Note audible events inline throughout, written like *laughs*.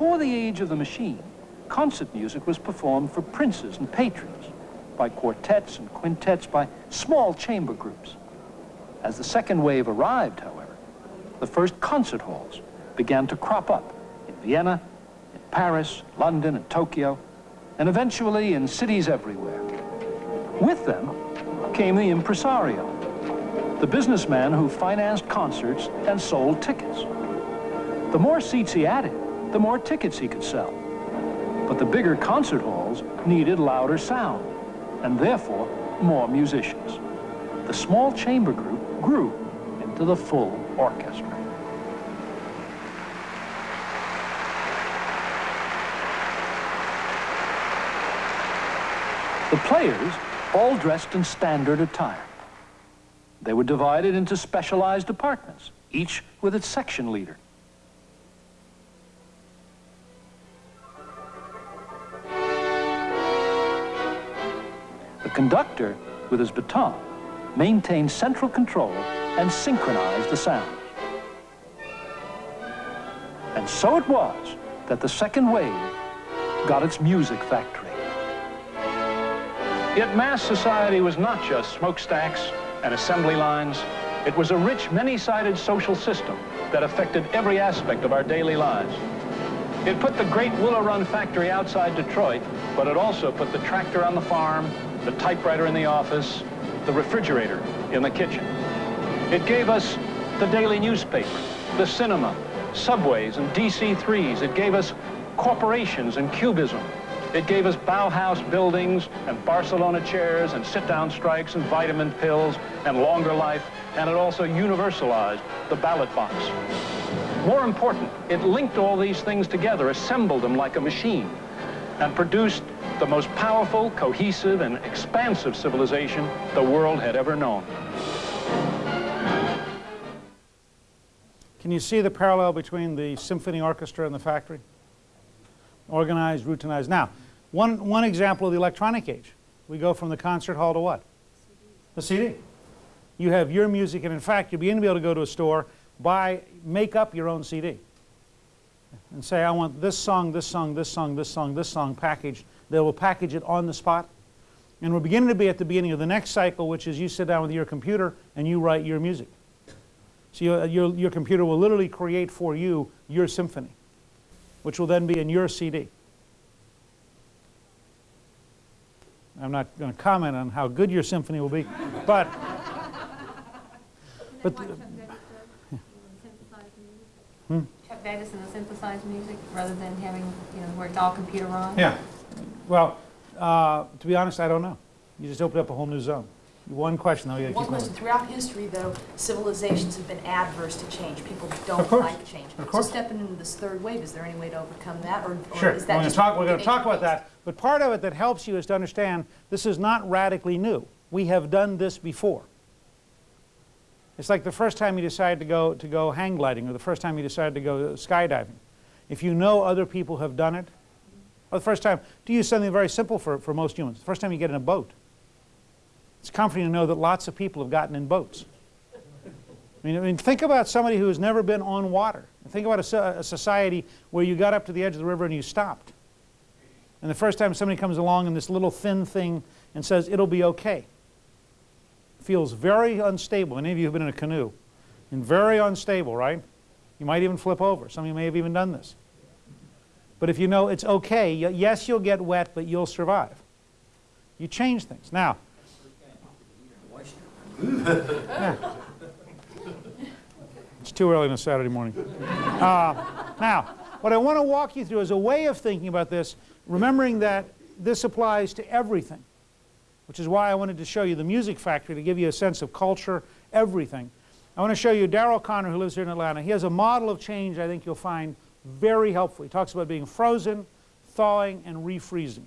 before the age of the machine, concert music was performed for princes and patrons, by quartets and quintets, by small chamber groups. As the second wave arrived, however, the first concert halls began to crop up in Vienna, in Paris, London, and Tokyo, and eventually in cities everywhere. With them came the impresario, the businessman who financed concerts and sold tickets. The more seats he added, the more tickets he could sell. But the bigger concert halls needed louder sound, and therefore more musicians. The small chamber group grew into the full orchestra. The players all dressed in standard attire. They were divided into specialized departments, each with its section leader. The conductor, with his baton, maintained central control and synchronized the sounds. And so it was that the second wave got its music factory. Yet mass society was not just smokestacks and assembly lines. It was a rich, many-sided social system that affected every aspect of our daily lives. It put the great Willow Run factory outside Detroit, but it also put the tractor on the farm, the typewriter in the office, the refrigerator in the kitchen. It gave us the daily newspaper, the cinema, subways and DC-3s. It gave us corporations and cubism. It gave us Bauhaus buildings and Barcelona chairs and sit-down strikes and vitamin pills and longer life, and it also universalized the ballot box. More important, it linked all these things together, assembled them like a machine, and produced the most powerful, cohesive, and expansive civilization the world had ever known. Can you see the parallel between the symphony orchestra and the factory? organized, routinized. Now, one, one example of the electronic age. We go from the concert hall to what? The CD. You have your music, and in fact, you'll begin to be able to go to a store, buy, make up your own CD. And say, I want this song, this song, this song, this song, this song packaged. They will package it on the spot. And we're beginning to be at the beginning of the next cycle, which is you sit down with your computer and you write your music. So your, your, your computer will literally create for you your symphony which will then be in your CD. I'm not going to comment on how good your symphony will be, *laughs* but but hmm? Chuck Davis and the synthesized music rather than having you know where it's all computer run. Yeah, well, uh, to be honest, I don't know. You just opened up a whole new zone. One question, though. Yeah, One question. Throughout history, though, civilizations have been adverse to change. People don't like change. Of course. So stepping into this third wave, is there any way to overcome that, or, or sure. is that we're just talk, We're going to talk about that. But part of it that helps you is to understand this is not radically new. We have done this before. It's like the first time you decide to go to go hang gliding, or the first time you decide to go skydiving. If you know other people have done it, or the first time, to use something very simple for, for most humans, the first time you get in a boat. It's comforting to know that lots of people have gotten in boats. I mean, I mean think about somebody who has never been on water. Think about a, a, society where you got up to the edge of the river and you stopped. And the first time somebody comes along in this little thin thing and says, it'll be okay. Feels very unstable. Many of you have been in a canoe. And very unstable, right? You might even flip over. Some of you may have even done this. But if you know it's okay, yes, you'll get wet, but you'll survive. You change things. Now, *laughs* yeah. It's too early on a Saturday morning. Uh, now, what I want to walk you through is a way of thinking about this, remembering that this applies to everything, which is why I wanted to show you the Music Factory to give you a sense of culture, everything. I want to show you Daryl Conner, who lives here in Atlanta. He has a model of change I think you'll find very helpful. He talks about being frozen, thawing, and refreezing.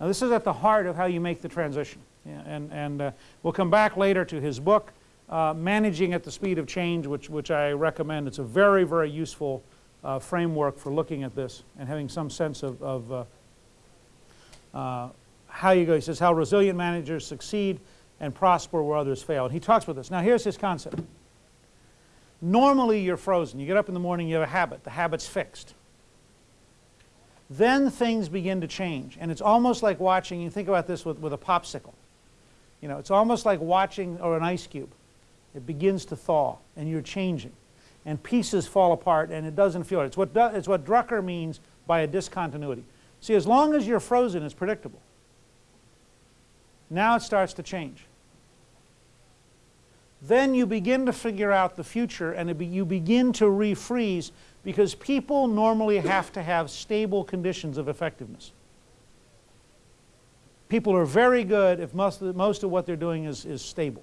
Now, this is at the heart of how you make the transition. Yeah, and and uh, we'll come back later to his book, uh, Managing at the Speed of Change, which, which I recommend. It's a very, very useful uh, framework for looking at this and having some sense of, of uh, uh, how you go. He says how resilient managers succeed and prosper where others fail. And he talks about this. Now here's his concept. Normally you're frozen. You get up in the morning, you have a habit. The habit's fixed. then things begin to change. And it's almost like watching, you think about this with, with a popsicle. You know, it's almost like watching, or an ice cube. It begins to thaw, and you're changing. And pieces fall apart, and it doesn't feel it. It's what, it's what Drucker means by a discontinuity. See, as long as you're frozen, it's predictable. Now it starts to change. Then you begin to figure out the future, and be, you begin to refreeze because people normally have to have stable conditions of effectiveness. People are very good if most of, most of what they're doing is, is stable.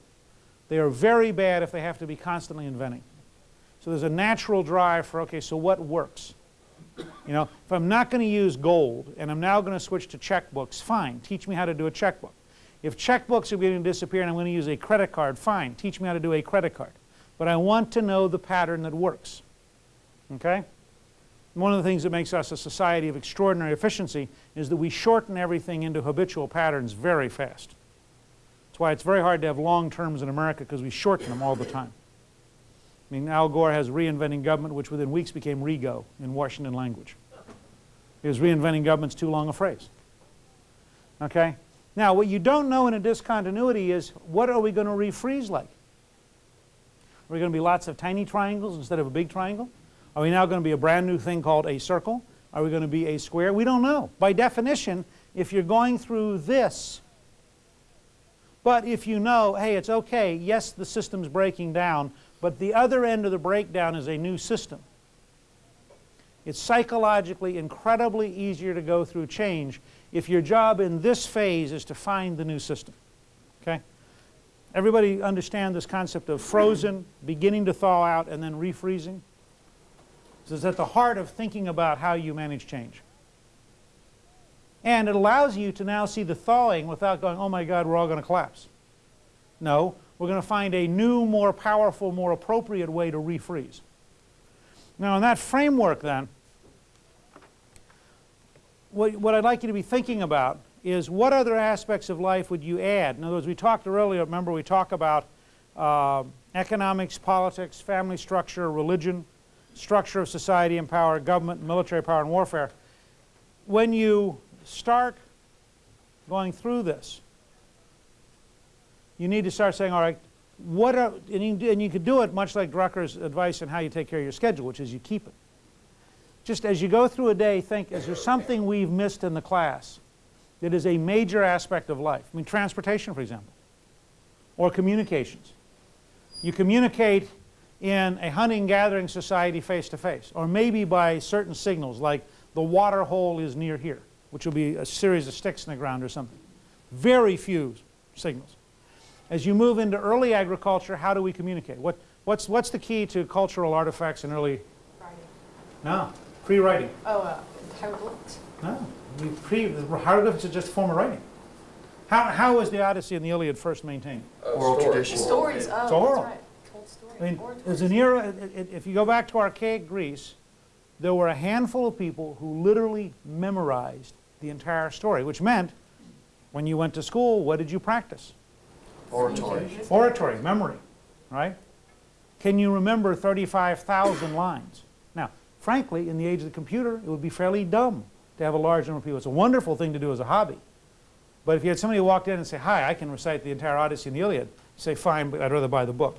They are very bad if they have to be constantly inventing. So there's a natural drive for, okay, so what works? You know, if I'm not going to use gold and I'm now going to switch to checkbooks, fine, teach me how to do a checkbook. If checkbooks are beginning to disappear and I'm going to use a credit card, fine, teach me how to do a credit card. But I want to know the pattern that works. Okay? One of the things that makes us a society of extraordinary efficiency is that we shorten everything into habitual patterns very fast. That's why it's very hard to have long terms in America because we shorten them all the time. I mean, Al Gore has reinventing government, which within weeks became REGO in Washington language. Because reinventing government's too long a phrase. Okay? Now, what you don't know in a discontinuity is what are we going to refreeze like? Are we going to be lots of tiny triangles instead of a big triangle? Are we now going to be a brand new thing called a circle? Are we going to be a square? We don't know. By definition, if you're going through this, but if you know, hey, it's okay, yes, the system's breaking down, but the other end of the breakdown is a new system. It's psychologically incredibly easier to go through change if your job in this phase is to find the new system. Okay? Everybody understand this concept of frozen, beginning to thaw out, and then refreezing? This is at the heart of thinking about how you manage change. And it allows you to now see the thawing without going, oh my God, we're all going to collapse. No, we're going to find a new, more powerful, more appropriate way to refreeze. Now, in that framework, then, what, what I'd like you to be thinking about is what other aspects of life would you add? In other words, we talked earlier, remember, we talked about uh, economics, politics, family structure, religion, structure of society and power, government, military power, and warfare. When you start going through this, you need to start saying, all right, what are, and you, and you could do it much like Drucker's advice on how you take care of your schedule, which is you keep it. Just as you go through a day, think, is there something we've missed in the class that is a major aspect of life? I mean, transportation, for example, or communications. You communicate in a hunting-gathering society face-to-face, or maybe by certain signals, like the water hole is near here, which will be a series of sticks in the ground or something. Very few signals. As you move into early agriculture, how do we communicate? What, what's, what's the key to cultural artifacts in early? Writing. No, pre-writing. Oh, uh, hieroglyphs. No, we pre, the hieroglyphs are just a form of writing. How, how was the Odyssey and the Iliad first maintained? Oral tradition. Stories, oh, It's oral. that's right. Told stories. I mean, Oratories. there's an era, it- it- if you go back to archaic Greece, there were a handful of people who literally memorized the entire story, which meant when you went to school, what did you practice? Oratory. Oratory, memory, right? Can you remember 35,000 lines? Now, frankly, in the age of the computer, it would be fairly dumb to have a large number of people. It's a wonderful thing to do as a hobby. But if you had somebody walk in and say, hi, I can recite the entire Odyssey and the Iliad, say, fine, but I'd rather buy the book.